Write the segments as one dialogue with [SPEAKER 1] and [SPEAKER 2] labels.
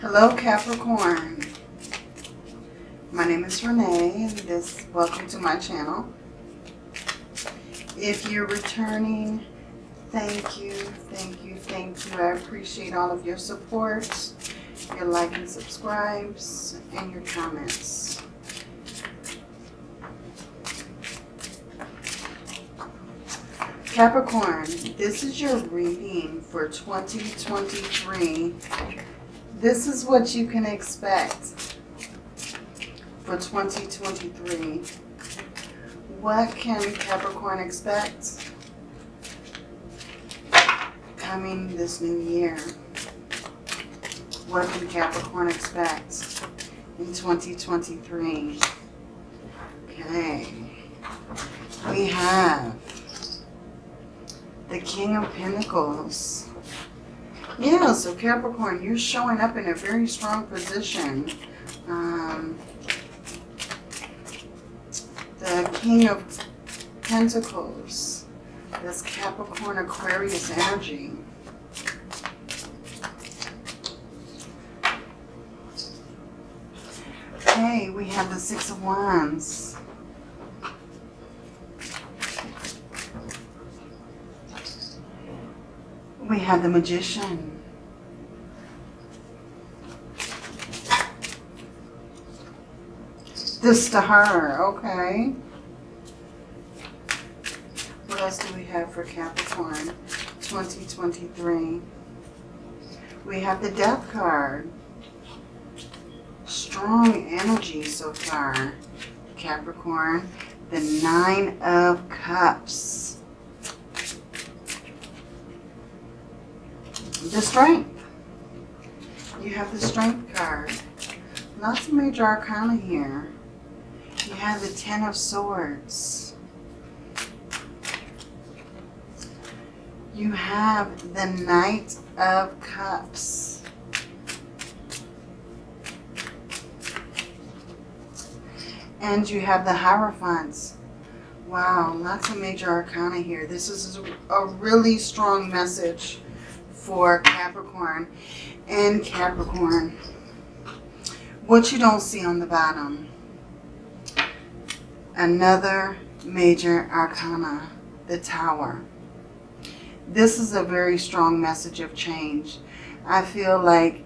[SPEAKER 1] Hello Capricorn. My name is Renee and this welcome to my channel. If you're returning, thank you, thank you, thank you. I appreciate all of your support, your like and subscribes, and your comments. Capricorn, this is your reading for 2023. This is what you can expect for 2023. What can Capricorn expect coming this new year? What can Capricorn expect in 2023? Okay. We have the King of Pentacles. Yeah, so Capricorn, you're showing up in a very strong position. Um, the King of Pentacles. This Capricorn Aquarius energy. Okay, we have the Six of Wands. We have the Magician. The Star, okay. What else do we have for Capricorn 2023? We have the Death card. Strong energy so far, Capricorn. The Nine of Cups. The Strength. You have the Strength card. Lots of major arcana here. Have the Ten of Swords. You have the Knight of Cups. And you have the Hierophants. Wow, lots of major arcana here. This is a really strong message for Capricorn and Capricorn. What you don't see on the bottom. Another major arcana, the Tower. This is a very strong message of change. I feel like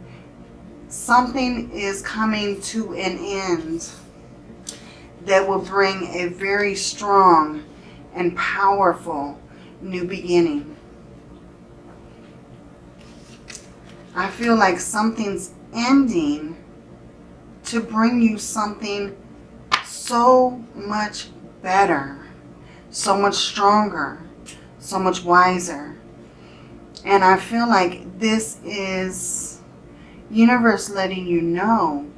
[SPEAKER 1] something is coming to an end that will bring a very strong and powerful new beginning. I feel like something's ending to bring you something so much better, so much stronger, so much wiser. And I feel like this is universe letting you know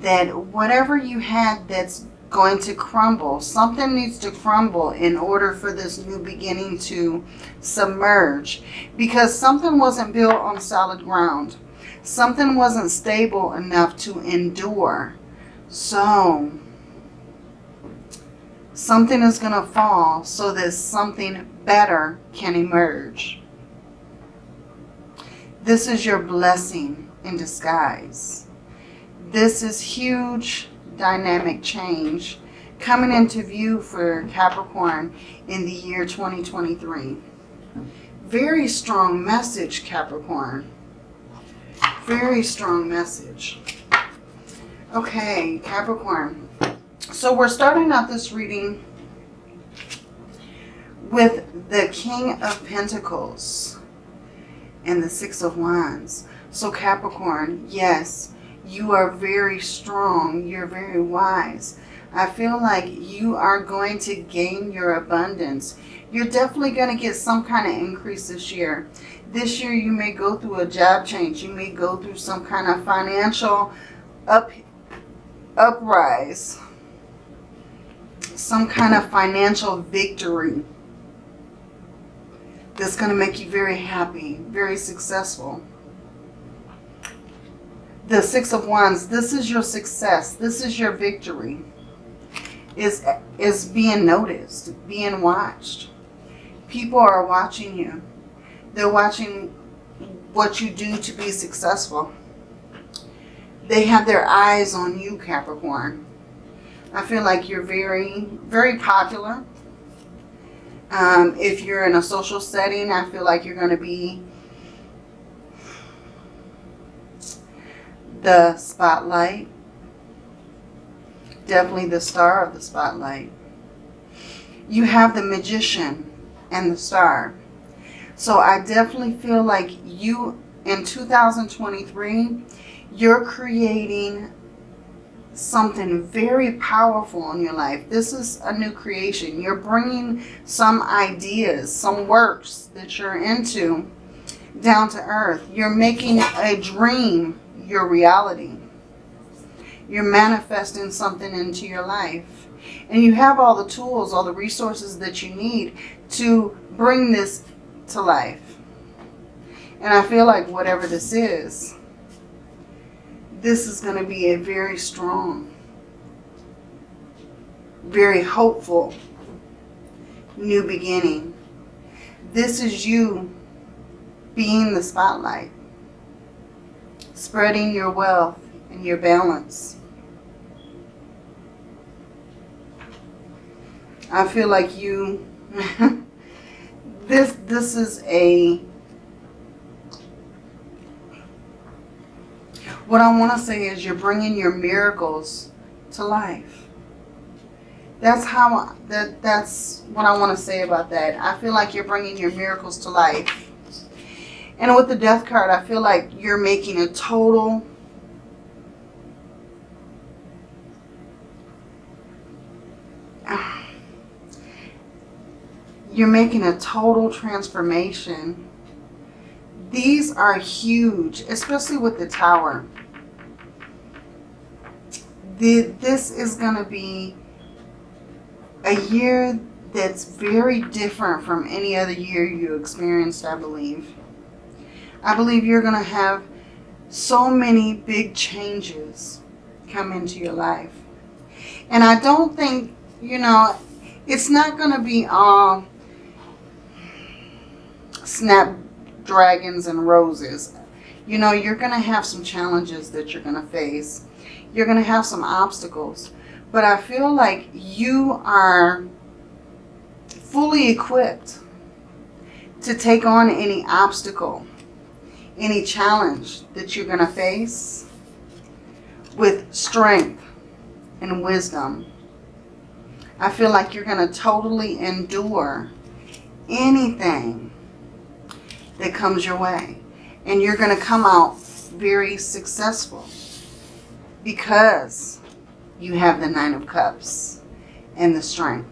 [SPEAKER 1] that whatever you had that's going to crumble, something needs to crumble in order for this new beginning to submerge. Because something wasn't built on solid ground. Something wasn't stable enough to endure. So, something is going to fall so that something better can emerge. This is your blessing in disguise. This is huge dynamic change coming into view for Capricorn in the year 2023. Very strong message, Capricorn. Very strong message. Okay, Capricorn. So we're starting out this reading with the King of Pentacles and the Six of Wands. So Capricorn, yes, you are very strong. You're very wise. I feel like you are going to gain your abundance. You're definitely going to get some kind of increase this year. This year you may go through a job change. You may go through some kind of financial up, uprise. Some kind of financial victory that's going to make you very happy, very successful. The Six of Wands, this is your success. This is your victory. Is, is being noticed, being watched. People are watching you. They're watching what you do to be successful. they have their eyes on you, Capricorn. I feel like you're very, very popular. Um, if you're in a social setting, I feel like you're going to be the spotlight. Definitely the star of the spotlight. You have the magician and the star. So I definitely feel like you, in 2023, you're creating something very powerful in your life. This is a new creation. You're bringing some ideas, some works that you're into down to earth. You're making a dream your reality. You're manifesting something into your life. And you have all the tools, all the resources that you need to bring this to life. And I feel like whatever this is, this is going to be a very strong, very hopeful new beginning. This is you being the spotlight, spreading your wealth and your balance. I feel like you, this, this is a What I want to say is you're bringing your miracles to life. That's how, that, that's what I want to say about that. I feel like you're bringing your miracles to life. And with the death card, I feel like you're making a total you're making a total transformation. These are huge, especially with the tower the, this is going to be a year that's very different from any other year you experienced, I believe. I believe you're going to have so many big changes come into your life. And I don't think, you know, it's not going to be all snapdragons and roses. You know, you're going to have some challenges that you're going to face you're going to have some obstacles. But I feel like you are fully equipped to take on any obstacle, any challenge that you're going to face with strength and wisdom. I feel like you're going to totally endure anything that comes your way. And you're going to come out very successful because you have the Nine of Cups and the strength.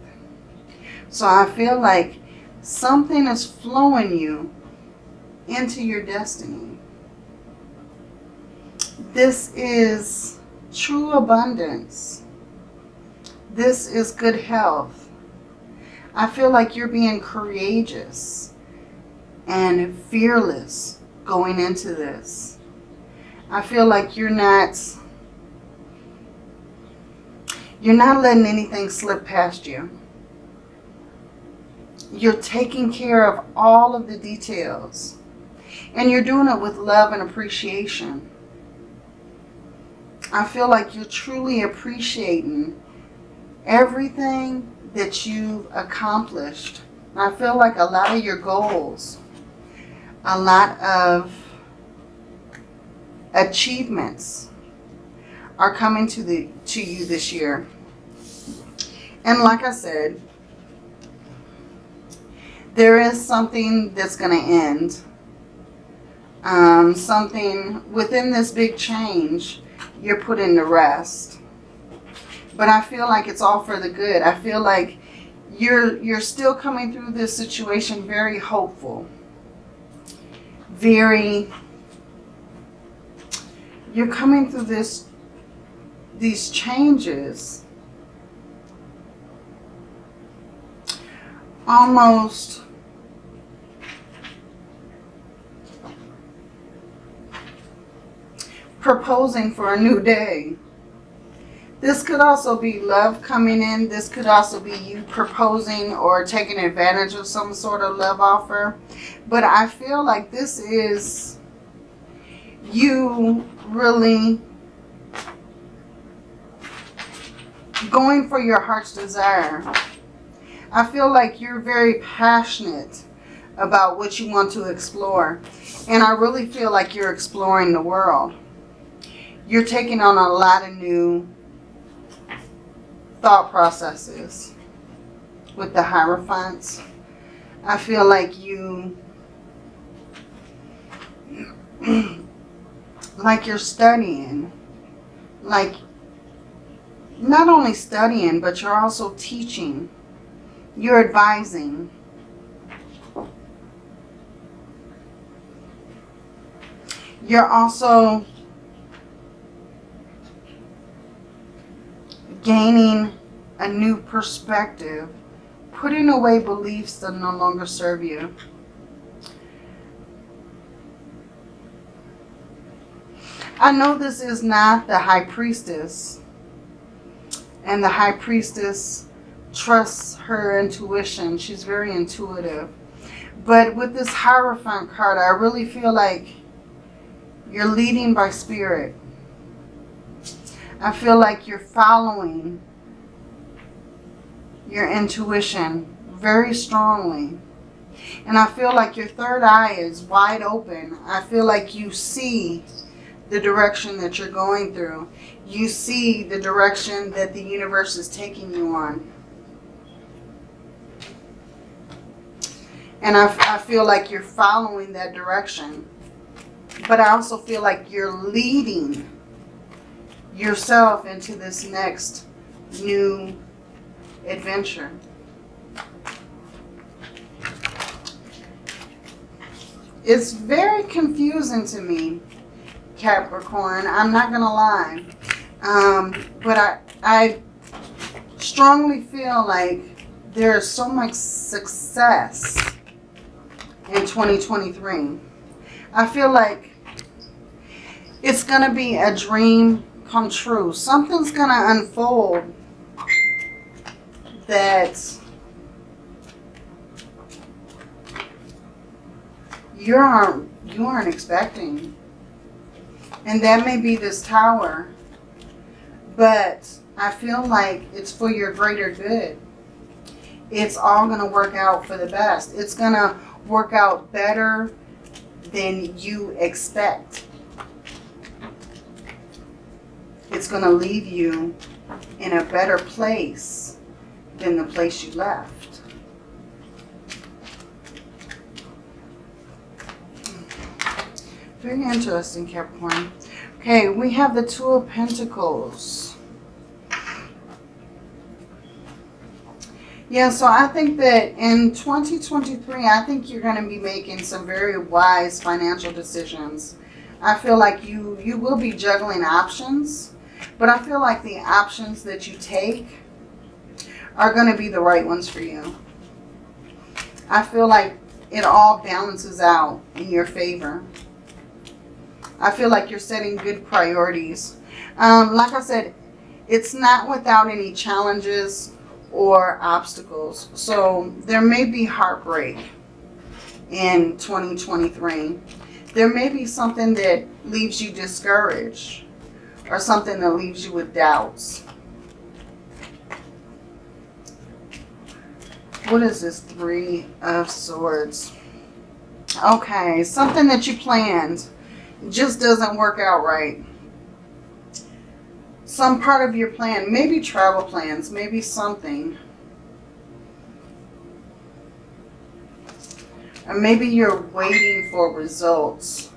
[SPEAKER 1] So I feel like something is flowing you into your destiny. This is true abundance. This is good health. I feel like you're being courageous and fearless going into this. I feel like you're not you're not letting anything slip past you. You're taking care of all of the details. And you're doing it with love and appreciation. I feel like you're truly appreciating everything that you've accomplished. I feel like a lot of your goals, a lot of achievements are coming to the to you this year. And like I said, there is something that's going to end. Um, something within this big change, you're put into rest. But I feel like it's all for the good. I feel like you're you're still coming through this situation very hopeful. Very you're coming through this these changes almost proposing for a new day. This could also be love coming in. This could also be you proposing or taking advantage of some sort of love offer. But I feel like this is you really going for your heart's desire. I feel like you're very passionate about what you want to explore. And I really feel like you're exploring the world. You're taking on a lot of new thought processes with the Hierophants. I feel like you, like you're studying, like not only studying, but you're also teaching. You're advising. You're also gaining a new perspective, putting away beliefs that no longer serve you. I know this is not the high priestess. And the high priestess trusts her intuition. She's very intuitive. But with this Hierophant card, I really feel like you're leading by spirit. I feel like you're following your intuition very strongly. And I feel like your third eye is wide open. I feel like you see the direction that you're going through. You see the direction that the universe is taking you on. And I, I feel like you're following that direction. But I also feel like you're leading yourself into this next new adventure. It's very confusing to me, Capricorn. I'm not going to lie. Um, but I, I strongly feel like there's so much success in 2023. I feel like it's going to be a dream come true. Something's going to unfold that you aren't, you aren't expecting. And that may be this tower. But I feel like it's for your greater good. It's all going to work out for the best. It's going to work out better than you expect. It's going to leave you in a better place than the place you left. Very interesting, Capricorn. Okay, we have the Two of Pentacles. Yeah, so I think that in 2023, I think you're going to be making some very wise financial decisions. I feel like you, you will be juggling options, but I feel like the options that you take are going to be the right ones for you. I feel like it all balances out in your favor. I feel like you're setting good priorities. Um, like I said, it's not without any challenges or obstacles. So there may be heartbreak in 2023. There may be something that leaves you discouraged or something that leaves you with doubts. What is this? Three of Swords. Okay, something that you planned just doesn't work out right. Some part of your plan, maybe travel plans, maybe something. And maybe you're waiting for results.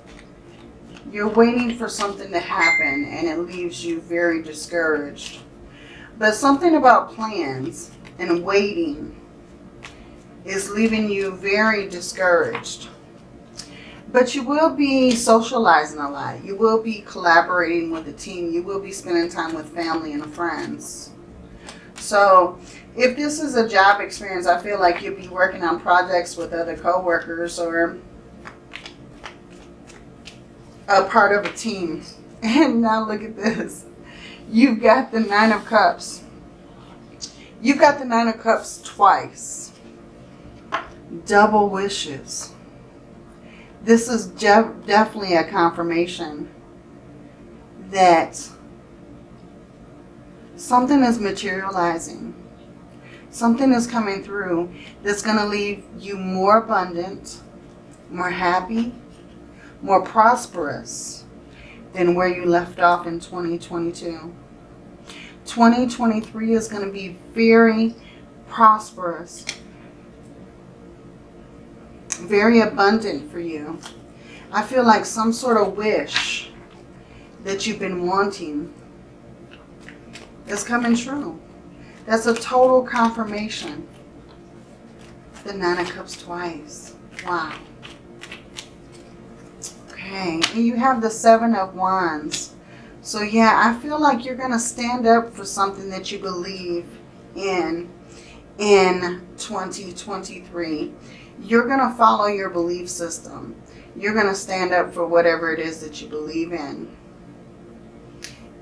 [SPEAKER 1] You're waiting for something to happen and it leaves you very discouraged. But something about plans and waiting is leaving you very discouraged. But you will be socializing a lot. You will be collaborating with a team. You will be spending time with family and friends. So if this is a job experience, I feel like you'll be working on projects with other coworkers or a part of a team. And now look at this. You've got the Nine of Cups. You've got the Nine of Cups twice. Double wishes this is definitely a confirmation that Something is materializing. Something is coming through that's going to leave you more abundant, more happy, more prosperous than where you left off in 2022. 2023 is going to be very prosperous, very abundant for you. I feel like some sort of wish that you've been wanting is coming true. That's a total confirmation. The Nine of Cups twice. Wow. Okay, and you have the Seven of Wands. So yeah, I feel like you're going to stand up for something that you believe in in 2023. You're going to follow your belief system. You're going to stand up for whatever it is that you believe in.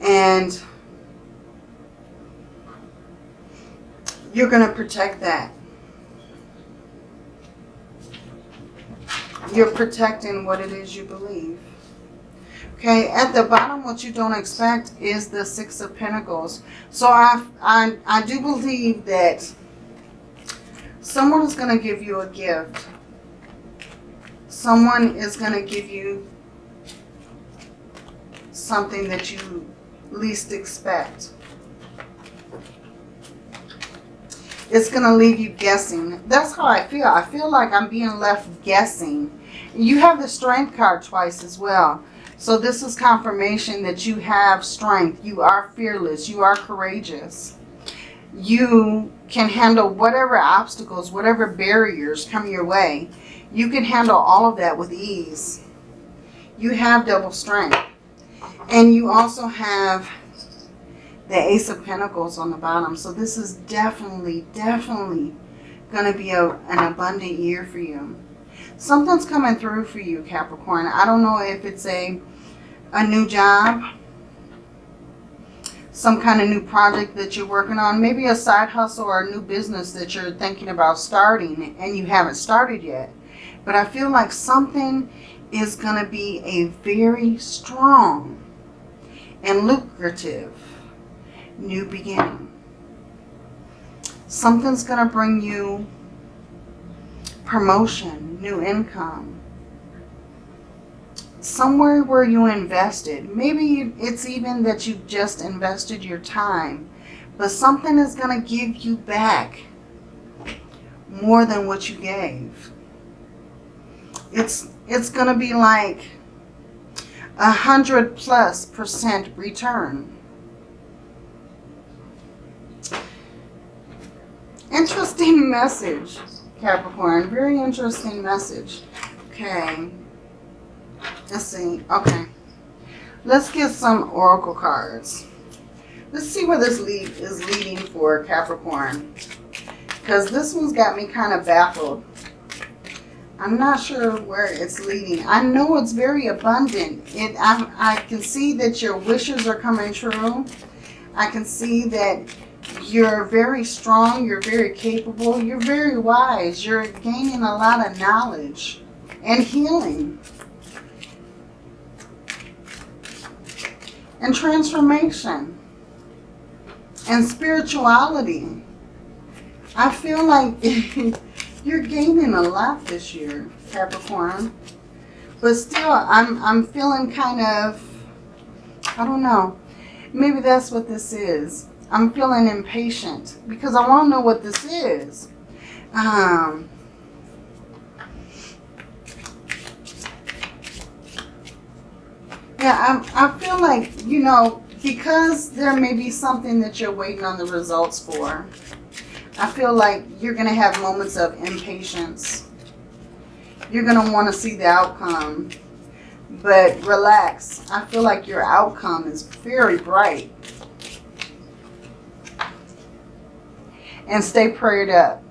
[SPEAKER 1] And you're going to protect that. You're protecting what it is you believe. Okay, at the bottom, what you don't expect is the Six of Pentacles. So I, I, I do believe that someone is going to give you a gift. Someone is going to give you something that you least expect. It's going to leave you guessing. That's how I feel. I feel like I'm being left guessing. You have the Strength card twice as well. So this is confirmation that you have strength. You are fearless. You are courageous. You can handle whatever obstacles, whatever barriers come your way. You can handle all of that with ease. You have double strength. And you also have the Ace of Pentacles on the bottom. So this is definitely, definitely going to be a, an abundant year for you. Something's coming through for you, Capricorn. I don't know if it's a, a new job, some kind of new project that you're working on, maybe a side hustle or a new business that you're thinking about starting and you haven't started yet. But I feel like something is going to be a very strong and lucrative new beginning. Something's going to bring you promotion, new income. Somewhere where you invested. Maybe it's even that you've just invested your time. But something is going to give you back more than what you gave. It's, it's going to be like a hundred plus percent return. Interesting message, Capricorn. Very interesting message. Okay. Let's see. Okay. Let's get some oracle cards. Let's see where this lead is leading for Capricorn. Because this one's got me kind of baffled. I'm not sure where it's leading. I know it's very abundant. It, I, I can see that your wishes are coming true. I can see that you're very strong. You're very capable. You're very wise. You're gaining a lot of knowledge and healing. And transformation. And spirituality. I feel like you're gaining a lot this year, Capricorn. But still, I'm, I'm feeling kind of, I don't know. Maybe that's what this is. I'm feeling impatient because I want to know what this is. Um, yeah, I, I feel like, you know, because there may be something that you're waiting on the results for, I feel like you're going to have moments of impatience. You're going to want to see the outcome. But relax. I feel like your outcome is very bright. and stay prayed up.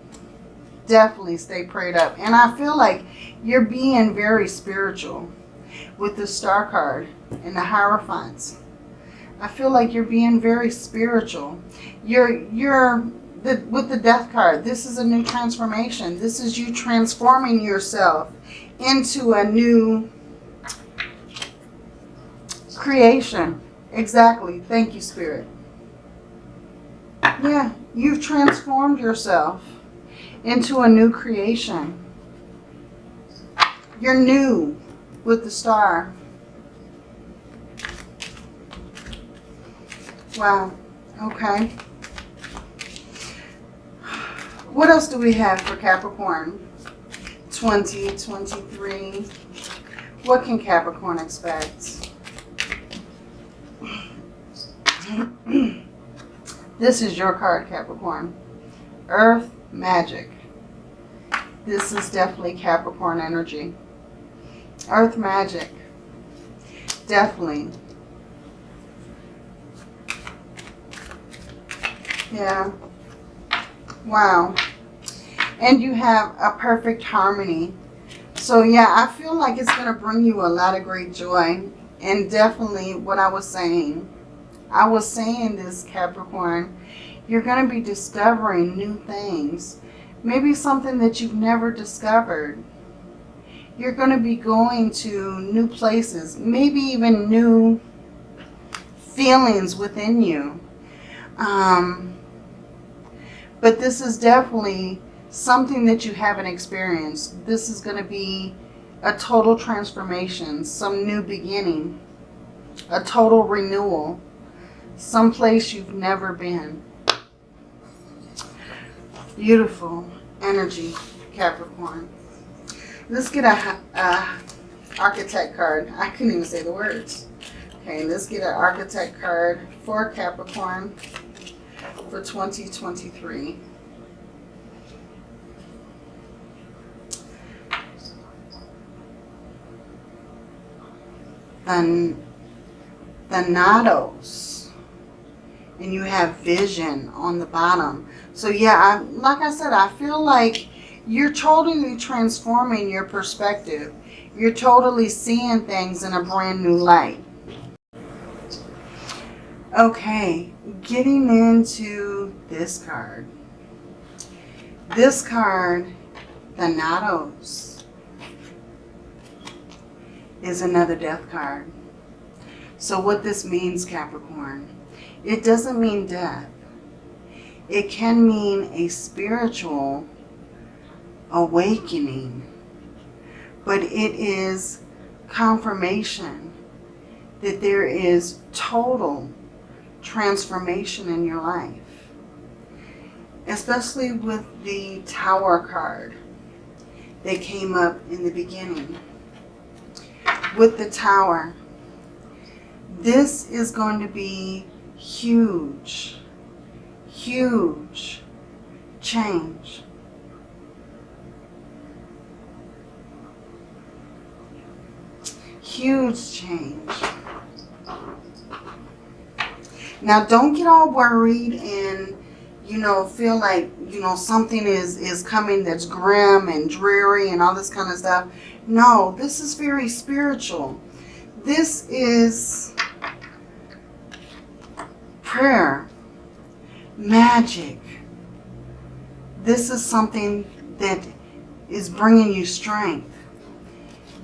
[SPEAKER 1] Definitely stay prayed up. And I feel like you're being very spiritual with the star card and the Hierophants. I feel like you're being very spiritual. You're, you're the, with the death card, this is a new transformation. This is you transforming yourself into a new creation. Exactly. Thank you, Spirit. Yeah, you've transformed yourself into a new creation. You're new with the star. Wow. Okay. What else do we have for Capricorn? 2023. What can Capricorn expect? this is your card, Capricorn. Earth Magic. This is definitely Capricorn energy. Earth Magic. Definitely. Yeah. Wow. And you have a perfect harmony. So yeah, I feel like it's going to bring you a lot of great joy. And definitely what I was saying. I was saying this, Capricorn. You're going to be discovering new things. Maybe something that you've never discovered. You're going to be going to new places. Maybe even new feelings within you. Um, but this is definitely something that you haven't experienced. This is going to be a total transformation, some new beginning, a total renewal, someplace you've never been. Beautiful energy, Capricorn. Let's get a, archetype card. I couldn't even say the words. Okay, let's get an archetype card for Capricorn for 2023. The, Thanatos. And you have vision on the bottom. So yeah, I, like I said, I feel like you're totally transforming your perspective. You're totally seeing things in a brand new light. Okay, getting into this card. This card, Thanatos, is another death card. So what this means, Capricorn, it doesn't mean death. It can mean a spiritual awakening, but it is confirmation that there is total transformation in your life. Especially with the Tower card that came up in the beginning. With the Tower, this is going to be huge, huge change. Huge change. Now, don't get all worried and, you know, feel like, you know, something is, is coming that's grim and dreary and all this kind of stuff. No, this is very spiritual. This is prayer, magic. This is something that is bringing you strength.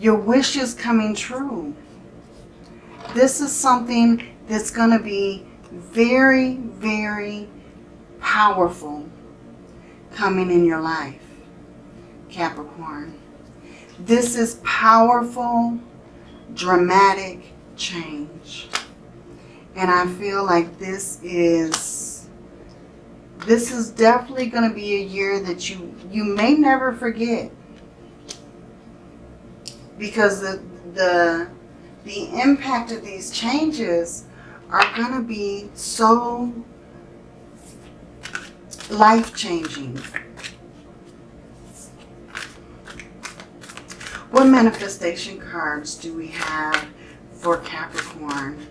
[SPEAKER 1] Your wish is coming true. This is something that's going to be very, very powerful coming in your life, Capricorn. This is powerful, dramatic change. And I feel like this is, this is definitely going to be a year that you, you may never forget. Because the, the, the impact of these changes are going to be so life-changing. What manifestation cards do we have for Capricorn?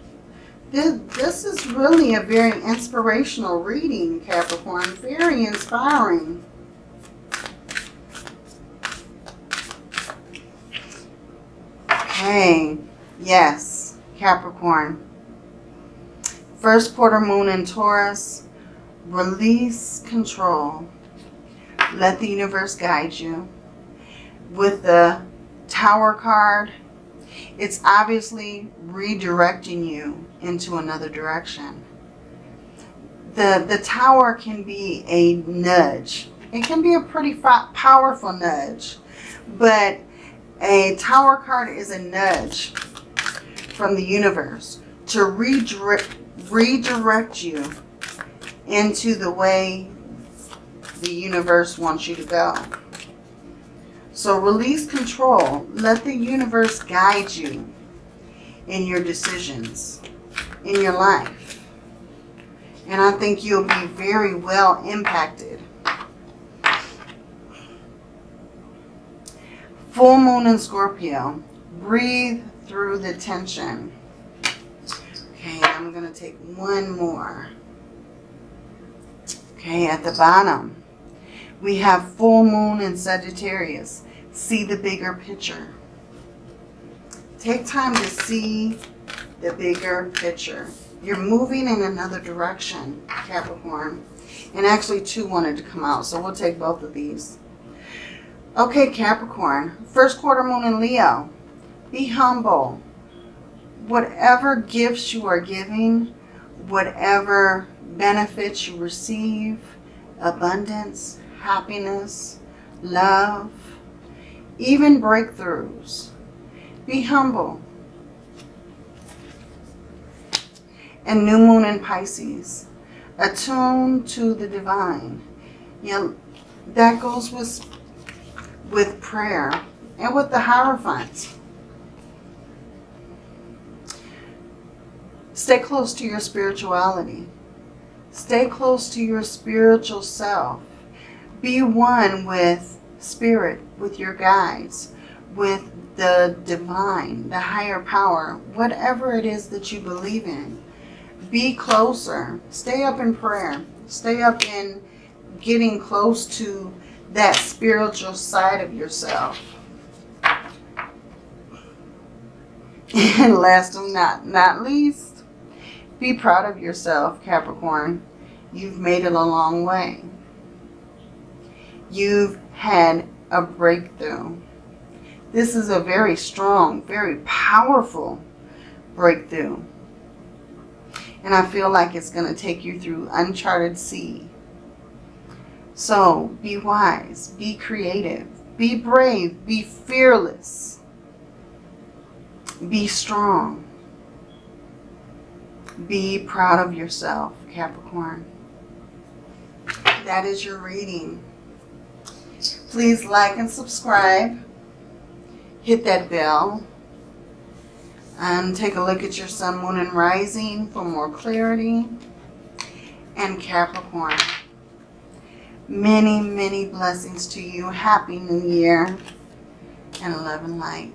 [SPEAKER 1] This, this is really a very inspirational reading, Capricorn. Very inspiring. Okay. Yes, Capricorn. First quarter moon in Taurus. Release control. Let the universe guide you. With the Tower card, it's obviously redirecting you into another direction. the, the tower can be a nudge. It can be a pretty powerful nudge, but a tower card is a nudge from the universe to redirect, redirect you into the way the universe wants you to go. So release control. Let the universe guide you in your decisions, in your life. And I think you'll be very well impacted. Full moon in Scorpio. Breathe through the tension. Okay, I'm going to take one more. Okay, at the bottom, we have full moon in Sagittarius. See the bigger picture. Take time to see the bigger picture. You're moving in another direction, Capricorn. And actually two wanted to come out, so we'll take both of these. Okay, Capricorn. First quarter moon in Leo. Be humble. Whatever gifts you are giving, whatever benefits you receive, abundance, happiness, love, even breakthroughs. Be humble. And new moon in Pisces. Attune to the divine. Know, that goes with, with prayer and with the Hierophant. Stay close to your spirituality. Stay close to your spiritual self. Be one with spirit, with your guides, with the divine, the higher power, whatever it is that you believe in. Be closer. Stay up in prayer. Stay up in getting close to that spiritual side of yourself. And last but not, not least, be proud of yourself, Capricorn. You've made it a long way. You've had a breakthrough. This is a very strong, very powerful breakthrough. And I feel like it's going to take you through uncharted sea. So be wise, be creative, be brave, be fearless, be strong. Be proud of yourself, Capricorn. That is your reading. Please like and subscribe. Hit that bell. And take a look at your sun, moon, and rising for more clarity. And Capricorn. Many, many blessings to you. Happy New Year and love and light.